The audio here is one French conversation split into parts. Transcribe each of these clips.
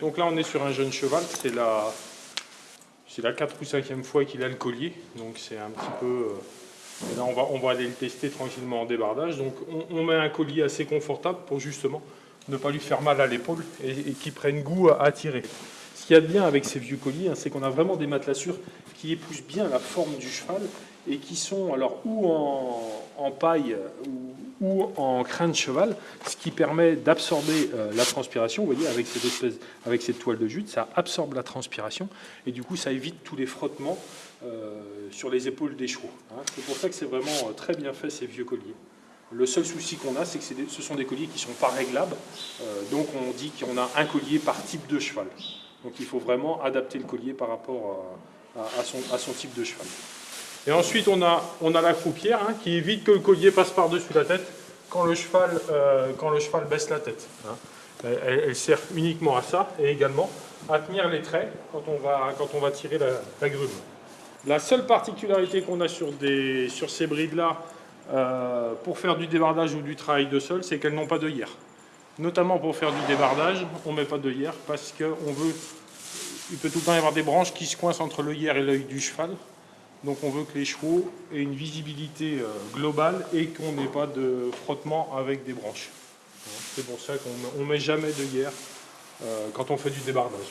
Donc là on est sur un jeune cheval, c'est la, c'est la 4 ou 5e fois qu'il a le collier, donc c'est un petit peu... euh, et là on va, aller le tester tranquillement en débardage, donc on, met un collier assez confortable pour justement ne pas lui faire mal à l'épaule et, qu'il prenne goût à, à tirer. Ce qu'il y a de bien avec ces vieux colliers, hein, c'est qu'on a vraiment des matelassures qui épousent bien la forme du cheval et qui sont alors ou en, paille ou, en crin de cheval, ce qui permet d'absorber euh, la transpiration. Vous voyez, avec cette espèce, avec cette toile de jute, ça absorbe la transpiration et du coup, ça évite tous les frottements euh, sur les épaules des chevaux. hein. C'est pour ça que c'est vraiment euh, très bien fait ces vieux colliers. Le seul souci qu'on a, c'est que ce sont des colliers qui ne sont pas réglables. Donc on dit qu'on a un collier par type de cheval. Donc il faut vraiment adapter le collier par rapport à, à- son, type de cheval. Et ensuite on a, on a la croupière hein, qui évite que le collier passe par-dessus la tête quand le cheval, euh, quand le cheval baisse la tête. hein. Elle, sert uniquement à ça et également à tenir les traits quand on va, quand on va tirer la, la grume. La seule particularité qu'on a sur, des, sur ces brides-là, euh, pour faire du débardage ou du travail de sol, c'est qu'elles n'ont pas d'œillère. Notamment pour faire du débardage, on ne met pas d'œillère parce qu'on veut. Il peut tout le temps y avoir des branches qui se coincent entre l'œillère et l'œil du cheval. Donc on veut que les chevaux aient une visibilité euh, globale et qu'on n'ait pas de frottement avec des branches. C'est pour ça qu'on ne met jamais d'œillère euh, quand on fait du débardage.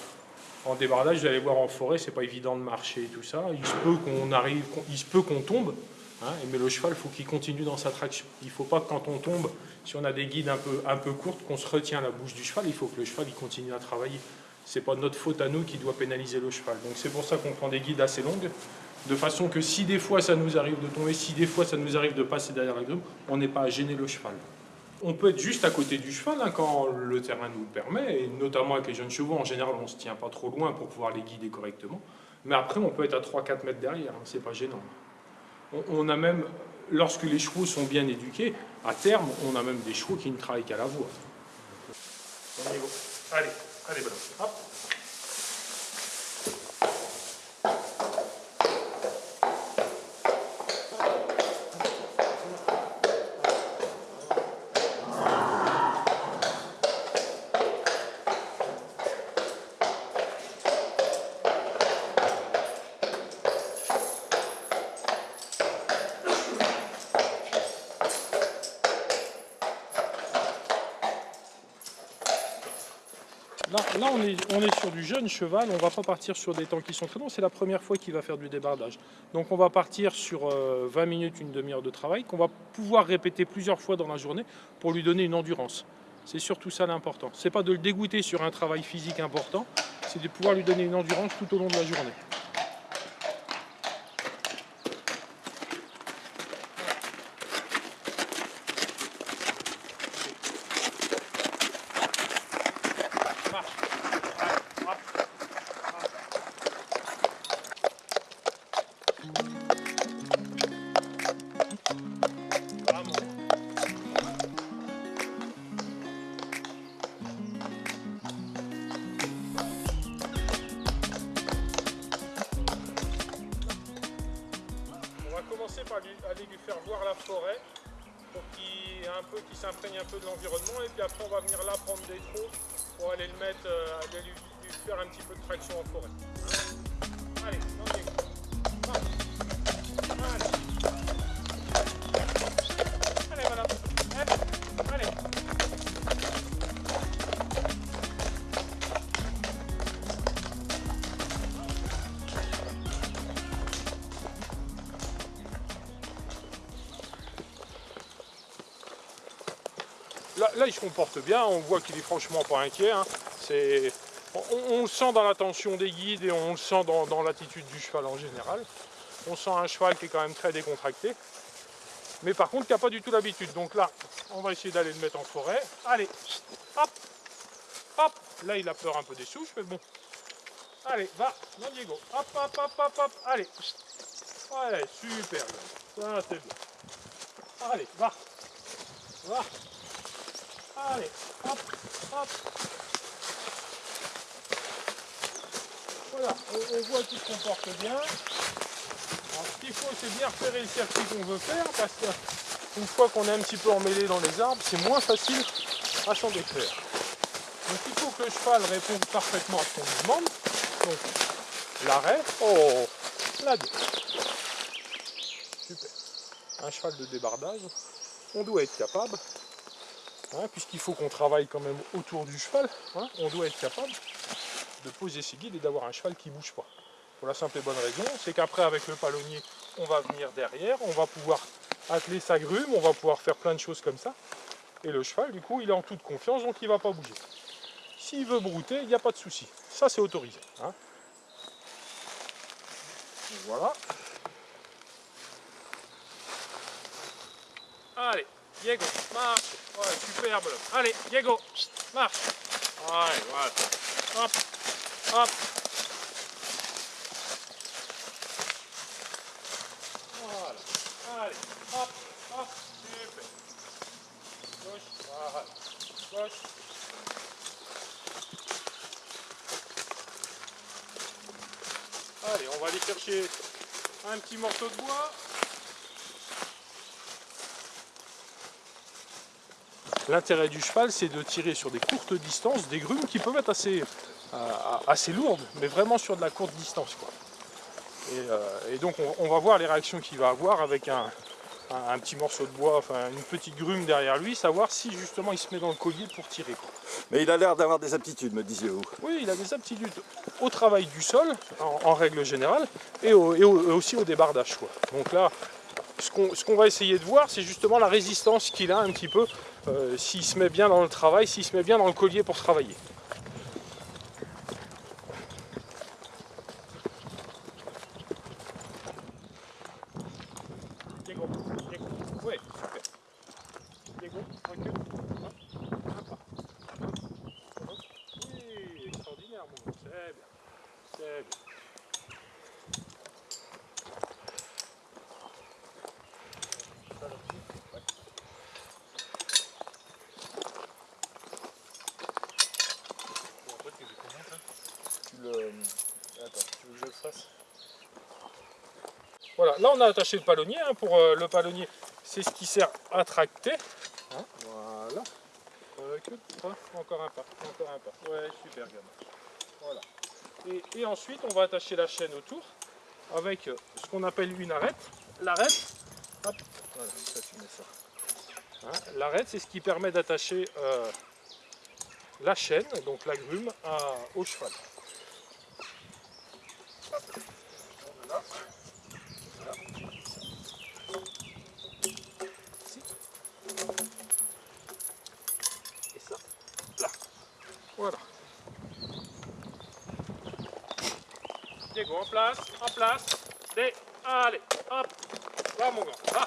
En débardage, vous allez voir en forêt, c'est pas évident de marcher et tout ça. Il se peut qu'on arrive, il se peut qu'on tombe, hein, mais le cheval, il faut qu'il continue dans sa traction. Il ne faut pas que quand on tombe, si on a des guides un peu, un peu courtes, qu'on se retient la bouche du cheval. Il faut que le cheval il continue à travailler. C'est pas notre faute à nous qui doit pénaliser le cheval. Donc c'est pour ça qu'on prend des guides assez longues, de façon que si des fois ça nous arrive de tomber, si des fois ça nous arrive de passer derrière la grume, on n'est pas à gêner le cheval. On peut être juste à côté du cheval hein, quand le terrain nous le permet, et notamment avec les jeunes chevaux, en général on ne se tient pas trop loin pour pouvoir les guider correctement. Mais après on peut être à 3-4 mètres derrière, hein, c'est pas gênant. On, a même, lorsque les chevaux sont bien éduqués, à terme on a même des chevaux qui ne travaillent qu'à la voix. Allez, allez, voilà. Hop. Là, là, on, est, on est sur du jeune cheval, on va pas partir sur des temps qui sont très longs, c'est la première fois qu'il va faire du débardage. Donc on va partir sur euh, 20 minutes, une demi-heure de travail, qu'on va pouvoir répéter plusieurs fois dans la journée pour lui donner une endurance. C'est surtout ça l'important. C'est pas de le dégoûter sur un travail physique important, c'est de pouvoir lui donner une endurance tout au long de la journée. On va venir là prendre des trous pour aller le mettre, euh, aller lui, lui faire un petit peu de traction en forêt. Là, il se comporte bien, on voit qu'il est franchement pas inquiet. hein. C'est- On, le sent dans l'attention des guides et on le sent dans, l'attitude du cheval en général. On sent un cheval qui est quand même très décontracté. Mais par contre, qui n'a pas du tout l'habitude. Donc là, on va essayer d'aller le mettre en forêt. Allez, hop, hop. Là, il a peur un peu des souches, mais bon. Allez, va, non Diego. Hop, hop, hop, hop, hop. Allez. Ouais, super. Ça, c'est bien. Allez, va. Va. Allez, hop, hop. Voilà, on, voit qu'il se comporte bien. Alors, ce qu'il faut, c'est bien repérer le circuit qu'on veut faire, parce qu'une fois qu'on est un petit peu emmêlé dans les arbres, c'est moins facile à s'en défaire. Donc il faut que le cheval réponde parfaitement à ce qu'on lui demande. Donc l'arrêt, oh, la deux. Super. Un cheval de débardage, on doit être capable, hein, puisqu'il faut qu'on travaille quand même autour du cheval, hein, on doit être capable de poser ses guides et d'avoir un cheval qui ne bouge pas. Pour la simple et bonne raison, c'est qu'après avec le palonnier, on va venir derrière, on va pouvoir atteler sa grume, on va pouvoir faire plein de choses comme ça. Et le cheval, du coup, il est en toute confiance, donc il ne va pas bouger. S'il veut brouter, il n'y a pas de souci. Ça, c'est autorisé. Hein. Voilà. Allez, Diego, marche. Ouais, superbe. Allez, Diego, marche. Allez, voilà. Hop, hop. Voilà. Allez, hop, hop. Super. Gauche, voilà. Gauche. Allez, on va aller chercher un petit morceau de bois. L'intérêt du cheval, c'est de tirer sur des courtes distances des grumes qui peuvent être assez, euh, assez lourdes, mais vraiment sur de la courte distance. Quoi. Et, euh, donc on, va voir les réactions qu'il va avoir avec un, un, petit morceau de bois, enfin une petite grume derrière lui, savoir si justement il se met dans le collier pour tirer. Quoi. Mais il a l'air d'avoir des aptitudes, me disiez-vous Oui, il a des aptitudes au travail du sol, en, règle générale, et, aussi au débardage. Quoi. Donc là, ce qu'on va essayer de voir, c'est justement la résistance qu'il a un petit peu, euh, s'il se met bien dans le travail, s'il se met bien dans le collier pour travailler. Diego, Diego, ouais, super. Diego, recule. Oui, extraordinaire, mon c'est bien, c'est bien. Voilà, là on a attaché le palonnier. Hein, pour euh, le palonnier, c'est ce qui sert à tracter. Hein, voilà. encore un pas, encore un pas. Ouais, super gamin. Voilà. Et, ensuite, on va attacher la chaîne autour avec euh, ce qu'on appelle une arête. L'arête, voilà, ça tu mets ça. Hein, l'arête, c'est ce qui permet d'attacher euh, la chaîne, donc la grume, au cheval. Voilà. Diego, en place, en place. Des, allez, hop. Va mon gars, va.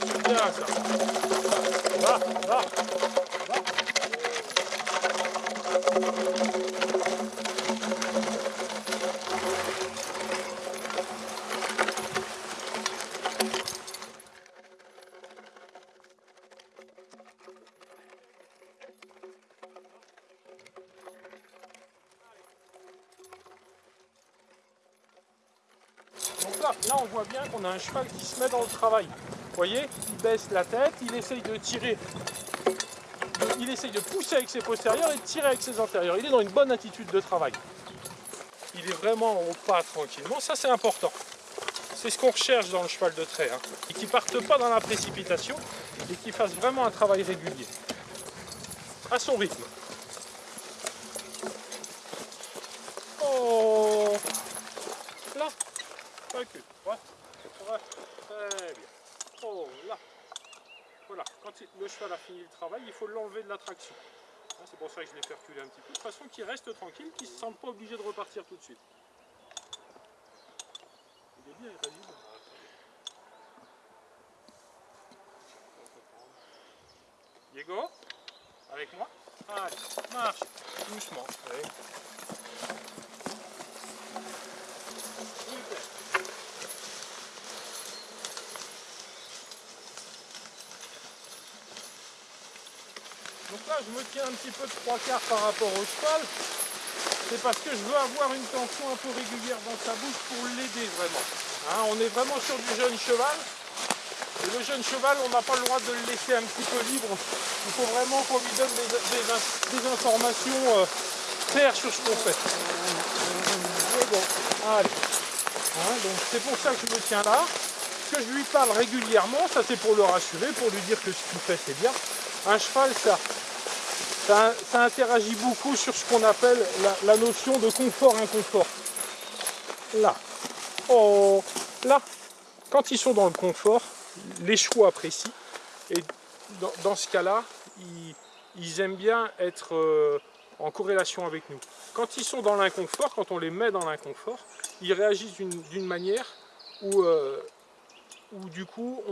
c'est bien ça. Va, va, va. là, on a un cheval qui se met dans le travail. Vous voyez, il baisse la tête, il essaye de tirer, il essaye de pousser avec ses postérieurs et de tirer avec ses antérieurs. Il est dans une bonne attitude de travail. Il est vraiment au pas tranquillement, ça c'est important. C'est ce qu'on recherche dans le cheval de trait. Hein. Et qu'il ne parte pas dans la précipitation et qu'il fasse vraiment un travail régulier. À son rythme. Oh Là Recule. Ouais. Très bien. Oh là. Voilà. Quand le cheval a fini le il faut l'enlever de la traction. Hein, c'est pour ça que je l'ai reculer un petit peu. De façon qu'il reste tranquille, qu'il ne se sente pas obligé de repartir tout de suite. Diego, avec moi. Marche, doucement. Je me tiens un petit peu de trois quarts par rapport au cheval. C'est parce que je veux avoir une tension un peu régulière dans sa bouche pour l'aider vraiment. Hein, on est vraiment sur du jeune cheval. Et le jeune cheval, on n'a pas le droit de le laisser un petit peu libre. Il faut vraiment qu'on lui donne des, informations euh, claires sur ce qu'on fait. Allez. Hein, donc c'est pour ça que je me tiens là. Que je lui parle régulièrement, ça c'est pour le rassurer, pour lui dire que ce qu'il fait c'est bien. Un cheval, ça, ça, interagit beaucoup sur ce qu'on appelle la, notion de confort-inconfort. Là. Oh, là. Quand ils sont dans le confort, les chevaux apprécient. Et dans, ce cas-là, ils, aiment bien être euh, en corrélation avec nous. Quand ils sont dans l'inconfort, quand on les met dans l'inconfort, ils réagissent d'une manière où, euh, où, du coup,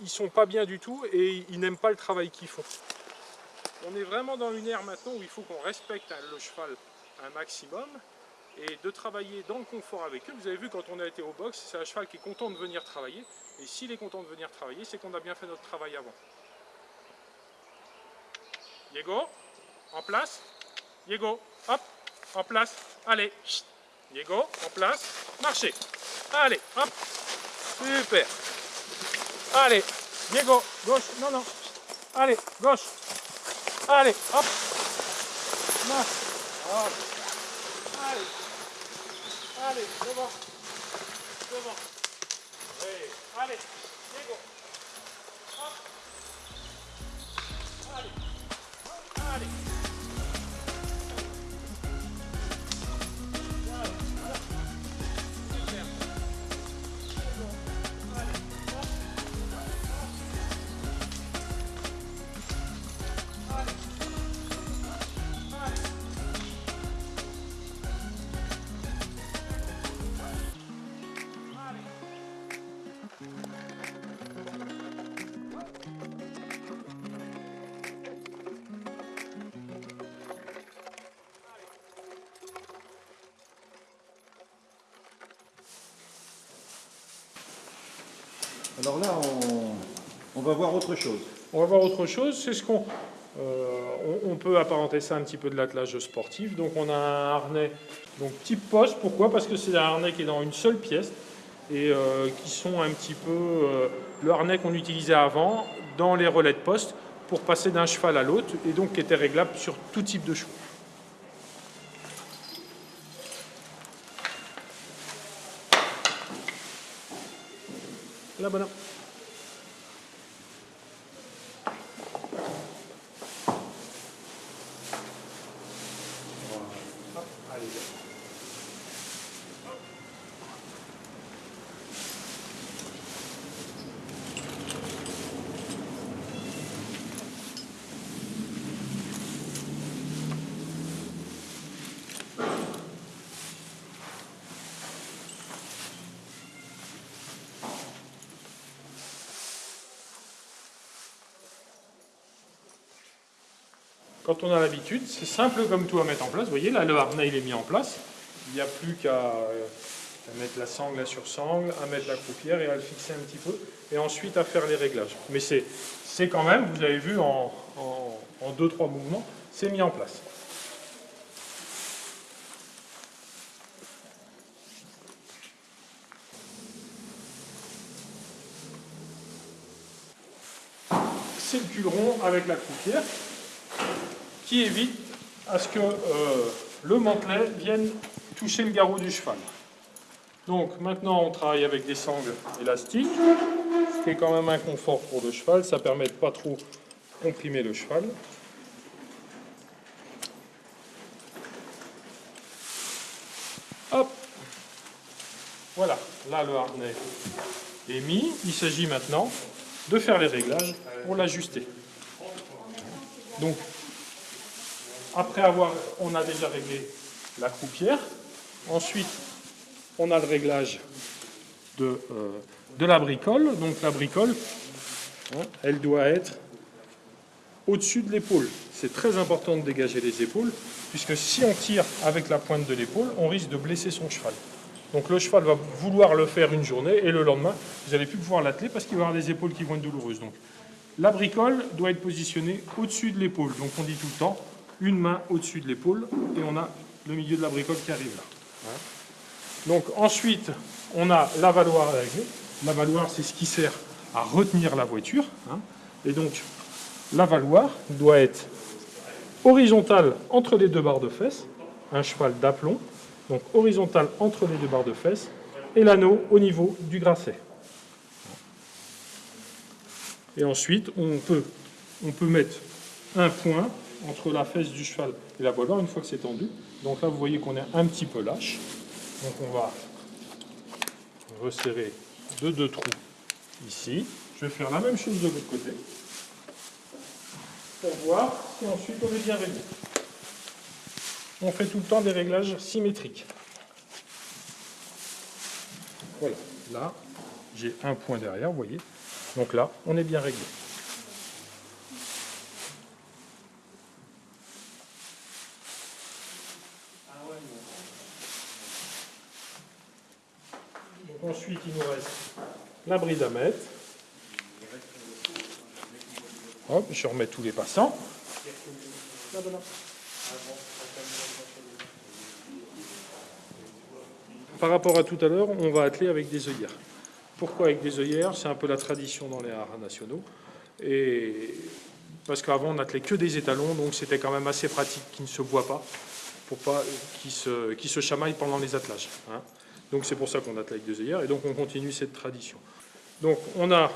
ils sont pas bien du tout et ils n'aiment pas le travail qu'ils font. On est vraiment dans une ère maintenant où il faut qu'on respecte le cheval un maximum et de travailler dans le confort avec eux. Vous avez vu quand on a été au box, c'est un cheval qui est content de venir travailler. Et s'il est content de venir travailler, c'est qu'on a bien fait notre travail avant. Diego, en place. Diego, hop, en place. Allez, Diego, en place. Marchez. Allez, hop. Super. Allez, Diego, gauche. Non, non. Allez, gauche. Allez, hop. Marche. Allez. Allez, devant. Devant. Allez, allez. Diego. Hop. Allez. Allez. Alors là, on, va voir autre chose. On va voir autre chose, c'est ce qu'on... Euh, on, peut apparenter ça un petit peu de l'attelage sportif. Donc on a un harnais donc type poste. Pourquoi? Parce que c'est un harnais qui est dans une seule pièce et euh, qui sont un petit peu euh, le harnais qu'on utilisait avant dans les relais de poste pour passer d'un cheval à l'autre et donc qui était réglable sur tout type de chevaux. La Quand on a l'habitude, c'est simple comme tout à mettre en place. Vous voyez, là, le harnais, est mis en place. Il n'y a plus qu'à mettre la sangle, la sur-sangle, à mettre la croupière et à le fixer un petit peu. Et ensuite à faire les réglages. Mais c'est quand même, vous avez vu en 2-3 mouvements, c'est mis en place. C'est le cul rond avec la croupière qui évite à ce que euh, le mantelet vienne toucher le garrot du cheval. Donc maintenant on travaille avec des sangles élastiques, ce qui est quand même un confort pour le cheval, ça permet de pas trop comprimer le cheval. Hop Voilà, là le harnais est mis, il s'agit maintenant de faire les réglages pour l'ajuster. Donc après avoir, on a déjà réglé la croupière. Ensuite, on a le réglage de, euh, de la bricole. Donc la bricole, hein, elle doit être au-dessus de l'épaule. C'est très important de dégager les épaules, puisque si on tire avec la pointe de l'épaule, on risque de blesser son cheval. Donc le cheval va vouloir le faire une journée, et le lendemain, vous n'allez plus pouvoir l'atteler parce qu'il va avoir des épaules qui vont être douloureuses. Donc La bricole doit être positionnée au-dessus de l'épaule. Donc on dit tout le temps, une main au-dessus de l'épaule, et on a le milieu de la bricole qui arrive là. Donc ensuite, on a l'avaloir à régler. L'avaloir, c'est ce qui sert à retenir la voiture. Hein. Et donc, l'avaloir doit être horizontal entre les deux barres de fesses, un cheval d'aplomb, donc horizontal entre les deux barres de fesses, et l'anneau au niveau du grasset. Et ensuite, on peut, on peut mettre un point entre la fesse du cheval et la voilure une fois que c'est tendu. Donc là, vous voyez qu'on est un petit peu lâche. Donc on va resserrer de deux trous ici. Je vais faire la même chose de l'autre côté pour voir si ensuite on est bien réglé. On fait tout le temps des réglages symétriques. Voilà, là, j'ai un point derrière, vous voyez. Donc là, on est bien réglé. Ensuite, il nous reste la bride à mettre. Hop, je remets tous les passants. Par rapport à tout à l'heure, on va atteler avec des œillères. Pourquoi avec des œillères? C'est un peu la tradition dans les haras nationaux. Et parce qu'avant, on n'attelait que des étalons, donc c'était quand même assez pratique qu'ils ne se voient pas, pour pas qu'ils se, se chamaillent pendant les attelages. Hein. Donc c'est pour ça qu'on attelait avec des œillères, et donc on continue cette tradition. Donc on a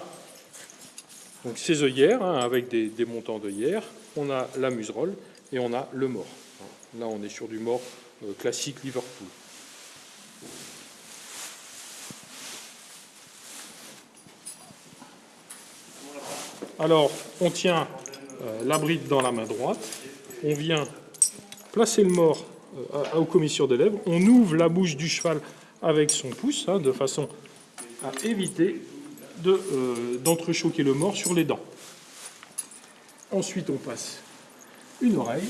donc ces œillères, hein, avec des, montants d'œillères, on a la muserolle et on a le mort. Là, on est sur du mort euh, classique Liverpool. Alors, on tient euh, la bride dans la main droite, on vient placer le mort euh, aux commissures des lèvres, on ouvre la bouche du cheval avec son pouce, hein, de façon à éviter euh, d'entrechoquer le mort sur les dents. Ensuite, on passe une oreille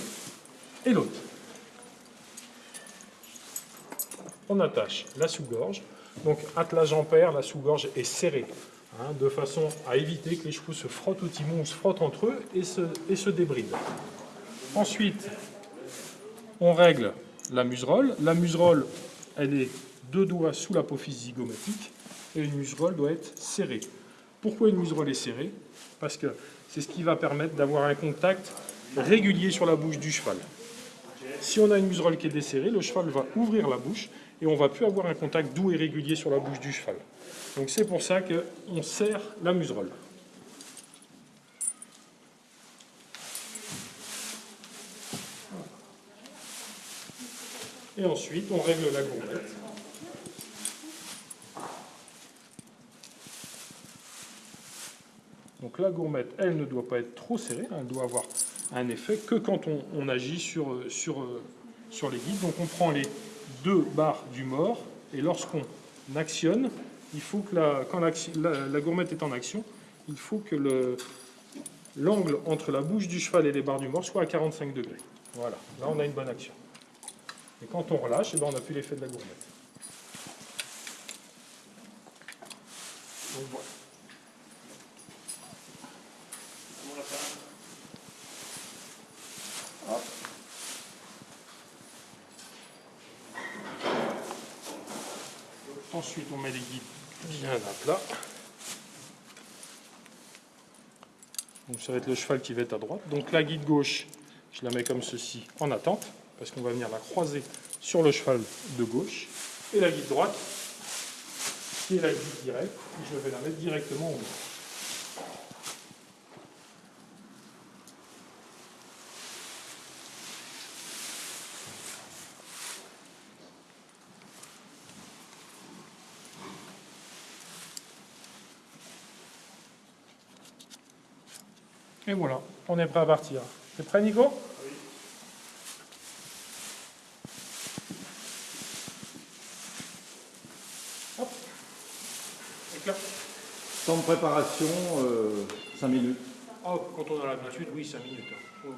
et l'autre. On attache la sous-gorge. Donc, attelage en paire, la sous-gorge est serrée, hein, de façon à éviter que les chevaux se frottent au timon ou se frottent entre eux et se, et se débrident. Ensuite, on règle la muserolle. La muserolle, elle est deux doigts sous l'apophyse zygomatique et une muserolle doit être serrée. Pourquoi une muserolle est serrée? Parce que c'est ce qui va permettre d'avoir un contact régulier sur la bouche du cheval. Si on a une muserolle qui est desserrée, le cheval va ouvrir la bouche et on va plus avoir un contact doux et régulier sur la bouche du cheval. Donc c'est pour ça qu'on serre la muserolle. Et ensuite, on règle la gourmette. La gourmette, elle ne doit pas être trop serrée, elle doit avoir un effet que quand on, agit sur, sur, sur les guides. Donc on prend les deux barres du mort et lorsqu'on actionne, il faut que la, quand la, gourmette est en action, il faut que l'angle entre la bouche du cheval et les barres du mort soit à 45 degrés. Voilà, là on a une bonne action. Et quand on relâche, eh ben, on n'a plus l'effet de la gourmette. Donc voilà. Ensuite, on met les guides bien à plat. Donc ça va être le cheval qui va être à droite. Donc la guide gauche, je la mets comme ceci en attente, parce qu'on va venir la croiser sur le cheval de gauche. Et la guide droite, qui est la guide directe, je vais la mettre directement au milieu. Et voilà, on est prêt à partir. T'es prêt, Nico? Oui. Hop. Éclat. Temps de préparation, 5 euh, minutes. Oh, quand on a l'habitude, oui, 5 minutes. Hein.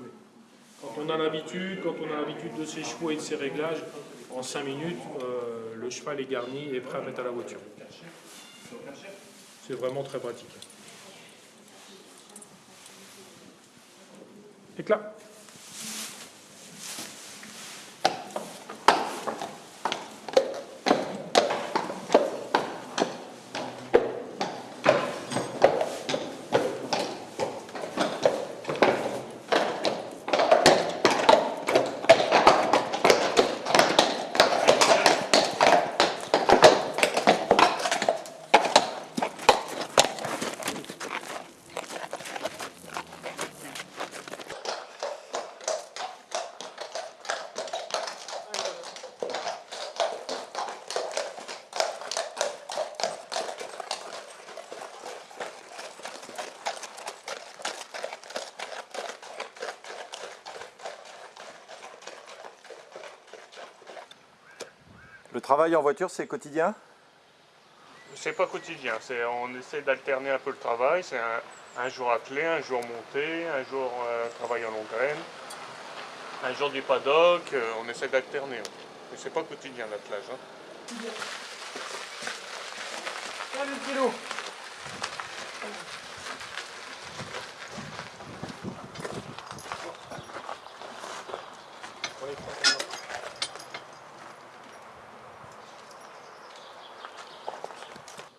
Quand on a l'habitude, quand on a l'habitude de ses chevaux et de ses réglages, en 5 minutes, euh, le cheval est garni et prêt à mettre à la voiture. C'est vraiment très pratique. Éclat. Travail en voiture, c'est quotidien? C'est pas quotidien, c'est on essaie d'alterner un peu le travail. C'est un, un jour attelé, un jour monté, un jour euh, travail en longue graine, un jour du paddock. euh, on essaie d'alterner. ouais. Mais c'est pas quotidien l'attelage. Hein. Allez, kilo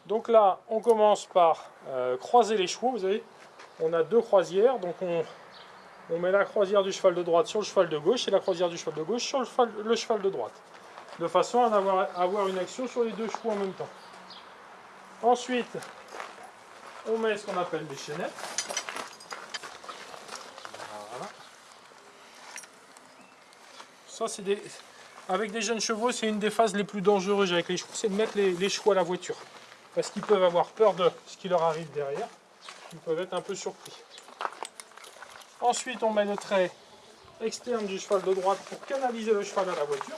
Donc là, on commence par euh, croiser les chevaux, vous savez. On a deux croisières, donc on, met la croisière du cheval de droite sur le cheval de gauche et la croisière du cheval de gauche sur le cheval, de droite. De façon à avoir, une action sur les deux chevaux en même temps. Ensuite, on met ce qu'on appelle des chaînettes. Voilà. Ça, c'est. Avec des jeunes chevaux, c'est une des phases les plus dangereuses avec les chevaux, c'est de mettre les chevaux à la voiture. Parce qu'ils peuvent avoir peur de ce qui leur arrive derrière. Ils peuvent être un peu surpris. Ensuite, on met le trait externe du cheval de droite pour canaliser le cheval à la voiture.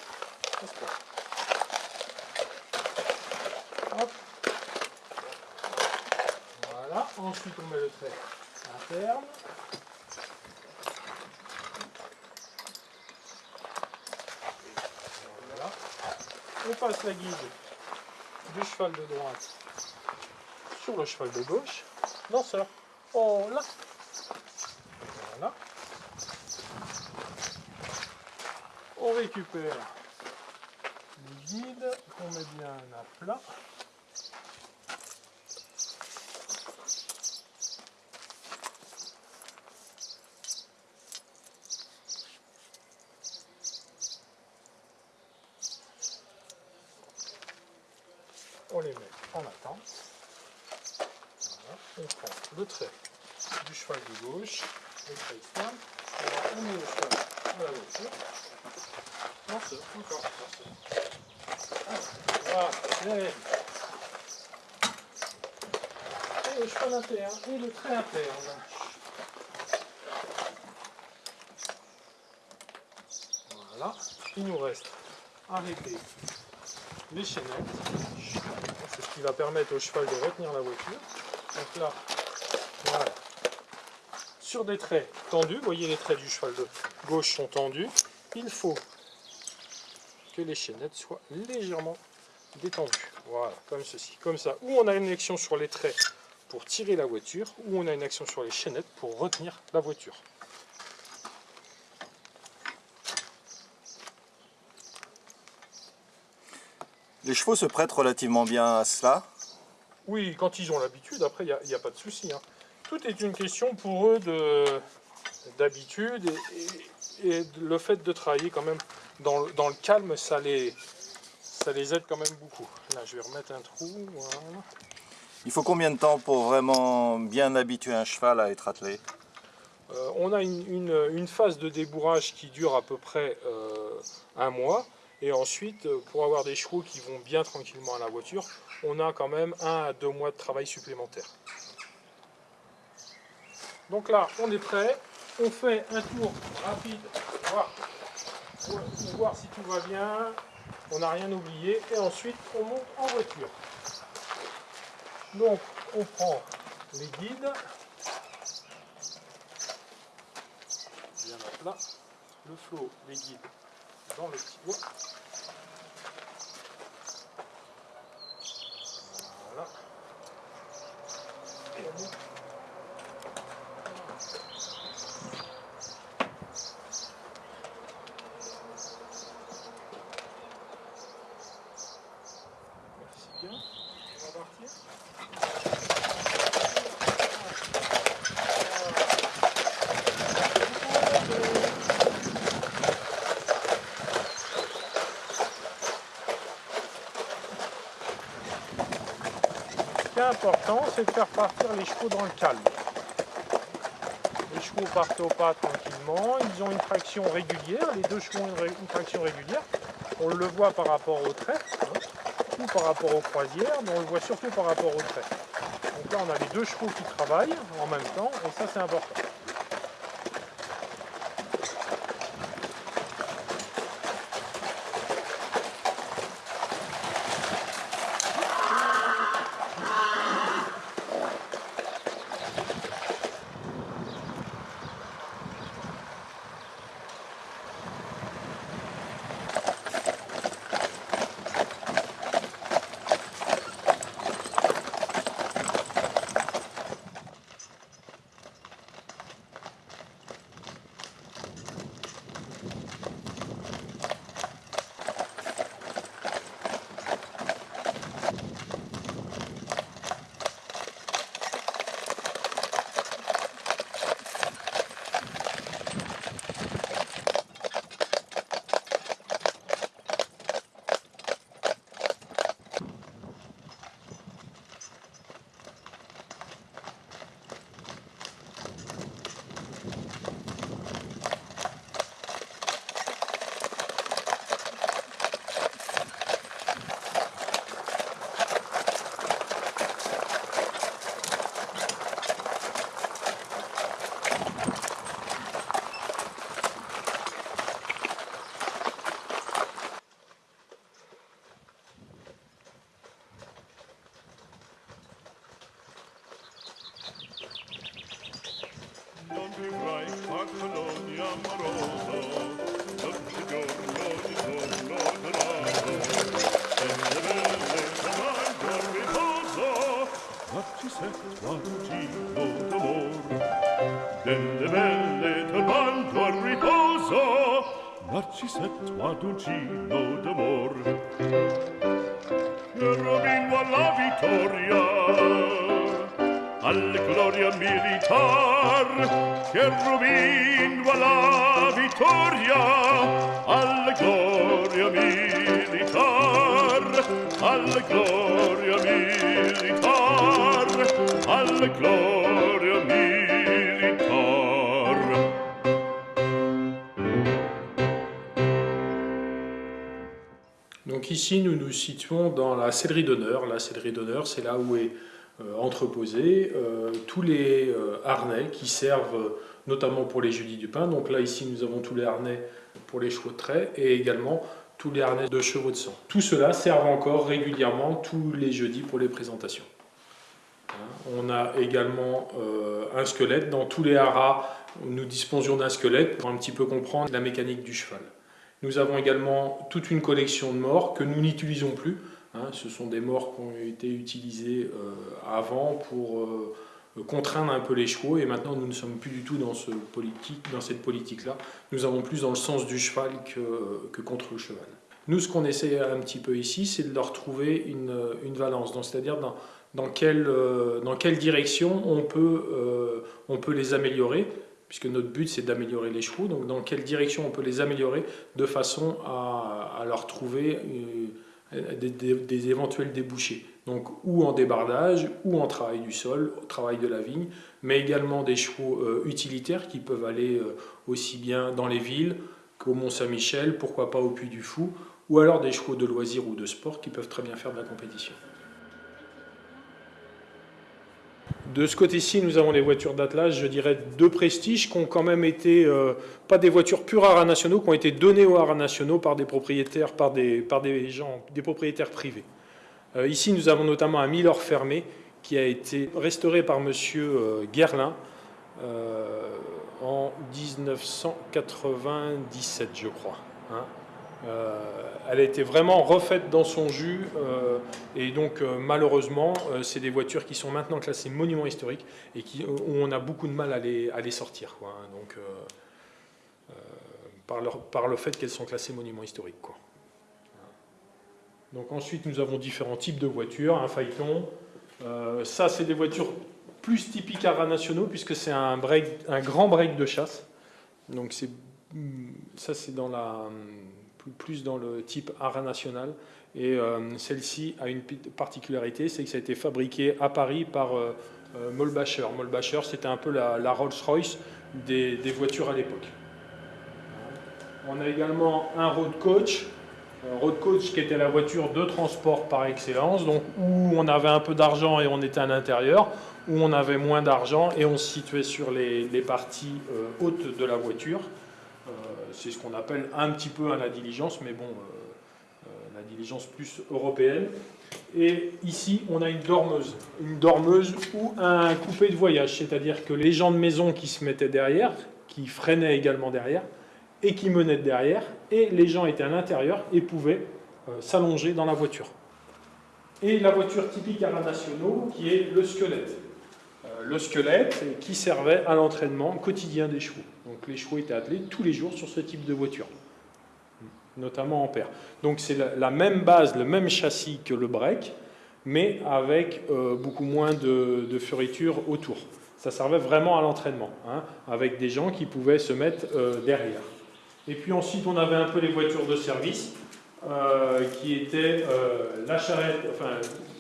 Voilà. Ensuite, on met le trait interne. Voilà. On passe la guide du cheval de droite sur le cheval de gauche. Lanceur. Oh là. Voilà. On récupère le guide qu'on met bien à plat. On les met en attente. Voilà. On prend le trait du cheval de gauche, le trait externe. Voilà, on met le cheval à la voiture. Lanceur, encore, lanceur. Voilà, bien. Et le cheval interne et le trait interne. Voilà, il nous reste à régler les chaînettes. C'est ce qui va permettre au cheval de retenir la voiture. Donc là, voilà. Sur des traits tendus, vous voyez les traits du cheval de gauche sont tendus. Il faut que les chaînettes soient légèrement détendues. Voilà, comme ceci. Comme ça, ou on a une action sur les traits pour tirer la voiture, ou on a une action sur les chaînettes pour retenir la voiture. Les chevaux se prêtent relativement bien à cela. Oui, quand ils ont l'habitude, après, il n'y a, pas de souci. hein. Tout est une question pour eux de- d'habitude et, et- et de- le fait de travailler quand même dans, le- dans le calme, ça les, ça les aide quand même beaucoup. Là, je vais remettre un trou. Voilà. Il faut combien de temps pour vraiment bien habituer un cheval à être attelé? Euh, on a une, phase de débourrage qui dure à peu près euh, un mois. Et ensuite, euh, pour avoir des chevaux qui vont bien tranquillement à la voiture, on a quand même un à deux mois de travail supplémentaire. Donc là, on est prêt. On fait un tour rapide pour voir si tout va bien. On n'a rien oublié. Et ensuite, on monte en voiture. Donc, on prend les guides. bien à plat, le flot, les guides dans le petit bois. Voilà. Et on monte. L'important, c'est de faire partir les chevaux dans le calme. Les chevaux partent au pas tranquillement, ils ont une traction régulière, les deux chevaux ont une, traction régulière. On le voit par rapport au trait, hein, ou par rapport aux croisières, mais on le voit surtout par rapport au trait. Donc là, on a les deux chevaux qui travaillent en même temps, et ça, c'est important. Uncino d'amor. Rovino alla vittoria Alla gloria militar Che rovino alla vittoria Alla gloria militar Alla gloria militar Alla gloria ici, nous nous situons dans la sellerie d'honneur. La sellerie d'honneur, c'est là où est euh, entreposé euh, tous les euh, harnais qui servent notamment pour les jeudis du pain. Donc là, ici, nous avons tous les harnais pour les chevaux de trait et également tous les harnais de chevaux de sang. Tout cela sert encore régulièrement tous les jeudis pour les présentations. Hein, on a également un squelette. Dans tous les haras, nous disposions d'un squelette pour un petit peu comprendre la mécanique du cheval. Nous avons également toute une collection de morts que nous n'utilisons plus. Hein. ce sont des morts qui ont été utilisés euh, avant pour euh, contraindre un peu les chevaux et maintenant nous ne sommes plus du tout dans, cette politique-là. Nous avons plus dans le sens du cheval que, contre le cheval. Nous, ce qu'on essaie un petit peu ici, c'est de leur trouver une, une valence, c'est-à-dire dans, dans, quelle, euh, dans quelle direction on peut, on peut les améliorer puisque notre but c'est d'améliorer les chevaux, donc dans quelle direction on peut les améliorer de façon à, leur trouver euh, des, éventuels débouchés. Donc ou en débardage, ou en travail du sol, travail de la vigne, mais également des chevaux euh, utilitaires qui peuvent aller euh, aussi bien dans les villes qu'au Mont-Saint-Michel, pourquoi pas au Puy du Fou, ou alors des chevaux de loisirs ou de sport qui peuvent très bien faire de la compétition. De ce côté-ci, nous avons les voitures d'Atlas, je dirais de prestige, qui ont quand même été, euh, pas des voitures pures haras nationaux, qui ont été données aux haras nationaux par des propriétaires, par des, par des gens, des propriétaires privés. Euh, ici, nous avons notamment un Milor fermé qui a été restauré par M. Euh, Guerlin en 1997, je crois. Hein. Euh, elle a été vraiment refaite dans son jus euh, et donc euh, malheureusement c'est des voitures qui sont maintenant classées monuments historiques et qui, où on a beaucoup de mal à les, sortir hein. donc, par, le fait qu'elles sont classées monuments historiques. Donc ensuite nous avons différents types de voitures, un phaéton, ça c'est des voitures plus typiques à nationaux puisque c'est un, un grand break de chasse, donc ça c'est dans la plus dans le type art national. Et euh, celle-ci a une particularité, c'est que ça a été fabriqué à Paris par euh, euh, Molbacher. Molbacher, c'était un peu la, Rolls-Royce des, voitures à l'époque. On a également un road coach, road coach qui était la voiture de transport par excellence, donc où on avait un peu d'argent et on était à l'intérieur, où on avait moins d'argent et on se situait sur les, parties hautes de la voiture. C'est ce qu'on appelle un petit peu à la diligence, mais bon, la diligence plus européenne. Et ici, on a une dormeuse. Une dormeuse ou un coupé de voyage, c'est-à-dire que les gens de maison qui se mettaient derrière, qui freinaient également derrière, et qui menaient derrière, et les gens étaient à l'intérieur et pouvaient euh, s'allonger dans la voiture. Et la voiture typique à la nationaux, qui est le squelette. Le squelette qui servait à l'entraînement quotidien des chevaux. Donc les chevaux étaient attelés tous les jours sur ce type de voiture notamment en paire. Donc c'est la, même base, le même châssis que le break, mais avec euh, beaucoup moins de, de autour. Ça servait vraiment à l'entraînement, hein, avec des gens qui pouvaient se mettre euh, derrière. Et puis ensuite, on avait un peu les voitures de service, euh, qui étaient la charrette, enfin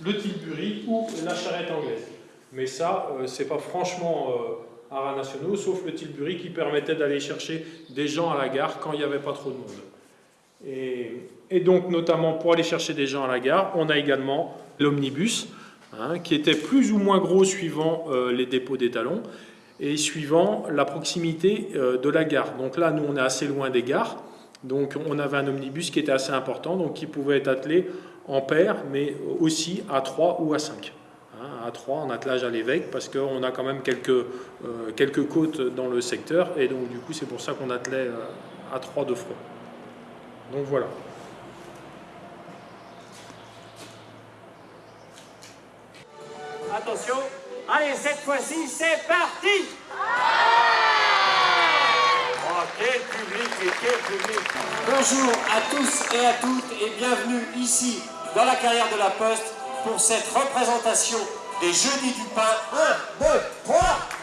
le Tilbury ou la charrette anglaise. Mais ça, c'est pas franchement à nationaux, sauf le Tilbury qui permettait d'aller chercher des gens à la gare quand il n'y avait pas trop de monde. Et, donc, notamment pour aller chercher des gens à la gare, on a également l'omnibus, hein, qui était plus ou moins gros suivant euh, les dépôts d'étalons et suivant la proximité euh, de la gare. Donc là, nous, on est assez loin des gares. Donc, on avait un omnibus qui était assez important, donc qui pouvait être attelé en paire, mais aussi à 3 ou à 5. À 3 en attelage à l'évêque, parce qu'on a quand même quelques, euh, quelques côtes dans le secteur, et donc du coup, c'est pour ça qu'on attelait à 3 de front. Donc voilà. Attention, allez, cette fois-ci, c'est parti Oh, quel public et quel public Bonjour à tous et à toutes et bienvenue ici, dans la carrière de la Poste, pour cette représentation des Jeudis du Pain. 1, 2, 3